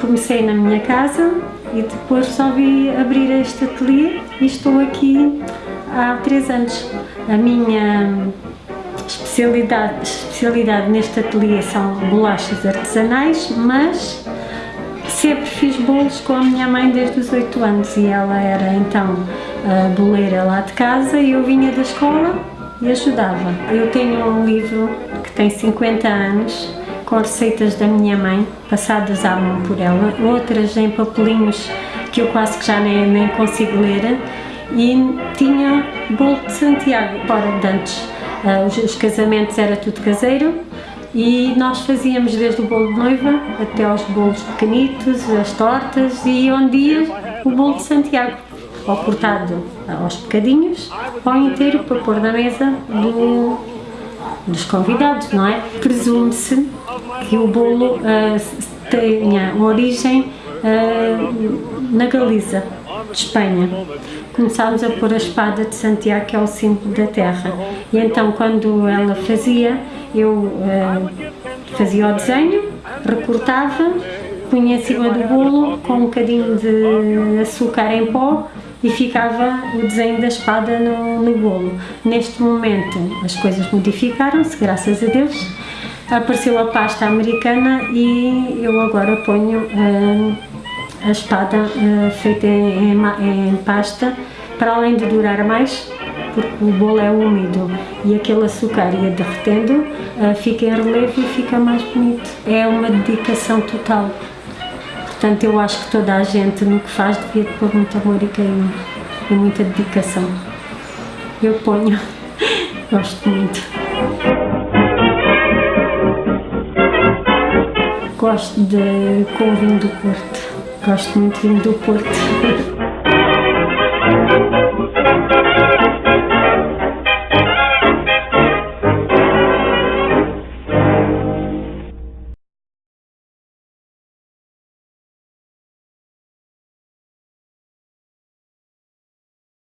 comecei na minha casa e depois resolvi abrir este ateliê e estou aqui há três anos. A minha especialidade, especialidade neste ateliê são bolachas artesanais, mas sempre fiz bolos com a minha mãe desde os 8 anos e ela era então a boleira lá de casa e eu vinha da escola e ajudava. Eu tenho um livro que tem 50 anos com receitas da minha mãe, passadas à mão por ela, outras em papelinhos que eu quase que já nem, nem consigo ler e tinha bolo de Santiago, fora de antes. Os, os, casamentos era tudo caseiro e nós fazíamos desde o bolo de noiva até aos bolos pequenitos, as tortas e um dia o bolo de Santiago, ou cortado aos bocadinhos ou inteiro para pôr na mesa do, dos convidados, não é? Presume-se que o bolo uh, tenha origem uh, na Galiza, de Espanha. Começámos a pôr a espada de Santiago, que é o símbolo da terra. E então, quando ela fazia, eu uh, fazia o desenho, recortava, punha em cima do bolo com um bocadinho de açúcar em pó e ficava o desenho da espada no, no bolo. Neste momento as coisas modificaram-se, graças a Deus, apareceu a pasta americana e eu agora ponho uh, a espada uh, feita em, em, em, pasta para além de durar mais porque o bolo é úmido e aquele açúcar ia derretendo uh, fica em relevo e fica mais bonito. É uma dedicação total. Portanto eu acho que toda a gente no que faz devia pôr muito amor e carinho e muita dedicação. Eu ponho. Gosto muito Gosto de com o vinho do Porto. Gosto muito de vinho do Porto.